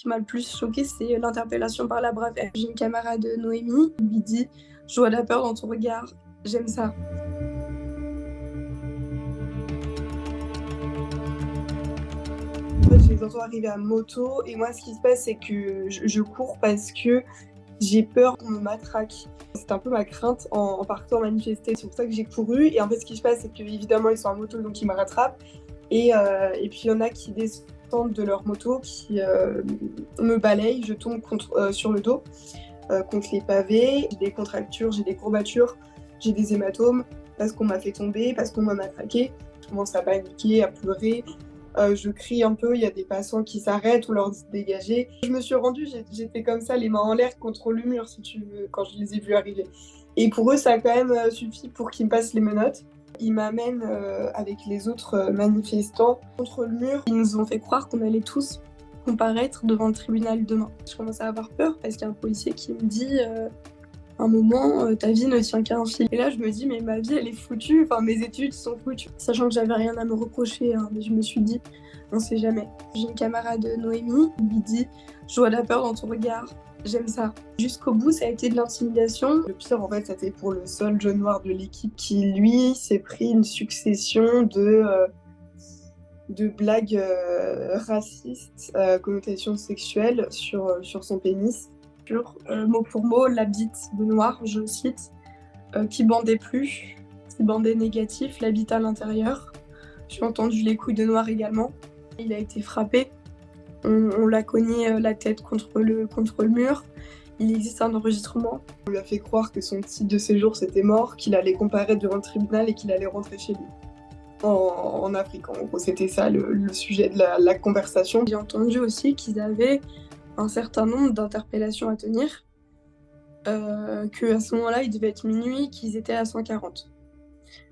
qui m'a le plus choqué, c'est l'interpellation par la brave. Une camarade Noémie, qui lui dit Je vois la peur dans ton regard, j'aime ça. je les entends arriver à moto et moi ce qui se passe c'est que je, cours parce que j'ai peur qu'on me matraque. C'est un peu ma crainte en, partant manifester. C'est pour ça que j'ai couru. Et en fait, ce qui se passe, c'est qu'évidemment, ils sont en moto, donc ils me rattrapent. Et, euh, et puis, il y en a qui descendent de leur moto, qui euh, me balayent. Je tombe contre, euh, sur le dos, contre les pavés. J'ai des contractures, j'ai des courbatures, j'ai des hématomes parce qu'on m'a fait tomber, parce qu'on m'a matraqué. Je commence à paniquer, à pleurer. Euh, je crie un peu, il y a des passants qui s'arrêtent ou leur disent dégager. Je me suis rendue, j'étais comme ça, les mains en l'air contre le mur, si tu veux, quand je les ai vus arriver. Et pour eux, ça a quand même euh, suffi pour qu'ils me passent les menottes. Ils m'amènent euh, avec les autres manifestants contre le mur. Ils nous ont fait croire qu'on allait tous comparaître devant le tribunal demain. Je commence à avoir peur parce qu'il y a un policier qui me dit un moment, euh, ta vie ne tient qu'à un fil. Et là, je me dis, mais ma vie, elle est foutue, enfin, mes études sont foutues. Sachant que j'avais rien à me reprocher, hein, mais je me suis dit, on sait jamais. J'ai une camarade Noémie, qui lui dit, je vois la peur dans ton regard, j'aime ça. Jusqu'au bout, ça a été de l'intimidation. Le pire, en fait, c'était pour le seul jaune noir de l'équipe qui, lui, s'est pris une succession de. Euh, blagues euh, racistes, connotations sexuelles sur, sur son pénis. Euh, mot pour mot, la bite de noir, je cite, euh, qui bandait plus, qui bandait négatif, la bite à l'intérieur. J'ai entendu les coups de noir également. Il a été frappé. On, l'a cogné euh, la tête contre le, contre le mur. Il existe un enregistrement. On lui a fait croire que son titre de séjour c'était mort, qu'il allait comparer devant le tribunal et qu'il allait rentrer chez lui. En, Afrique, en gros, c'était ça le, sujet de la, la conversation. J'ai entendu aussi qu'ils avaient un certain nombre d'interpellations à tenir, euh, qu'à ce moment-là, il devait être minuit, qu'ils étaient à 140.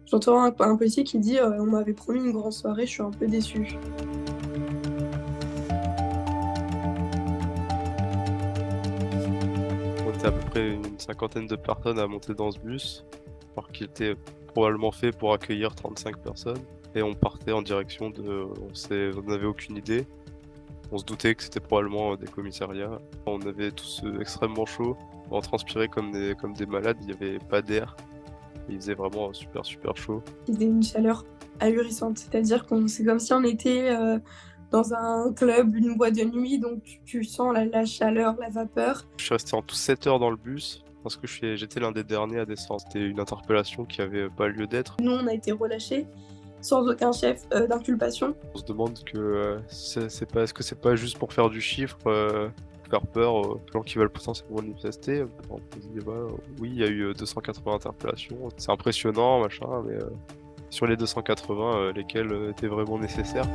J'entends un, policier qui dit euh, On m'avait promis une grande soirée, je suis un peu déçu. Était à peu près une cinquantaine de personnes à monter dans ce bus, alors qu'il était probablement fait pour accueillir 35 personnes. Et on partait en direction de. On n'avait aucune idée. On se doutait que c'était probablement euh, des commissariats. On avait tous euh, extrêmement chaud, on transpirait comme des, comme des malades, il n'y avait pas d'air. Il faisait vraiment super super chaud. Il faisait une chaleur ahurissante, c'est-à-dire qu'on c'est comme si on était euh, dans un club, une boîte de nuit, donc tu sens la, chaleur, la vapeur. Je suis resté en tout 7 heures dans le bus parce que j'étais l'un des derniers à descendre. C'était une interpellation qui avait pas lieu d'être. Nous, on a été relâchés sans aucun chef euh, d'inculpation. On se demande que euh, c'est pas, est-ce que c'est pas juste pour faire du chiffre, euh, faire peur aux gens qui veulent potentiellement manifester? On bah, oui, il y a eu 280 interpellations, c'est impressionnant, machin, mais sur les 280, lesquelles étaient vraiment nécessaires.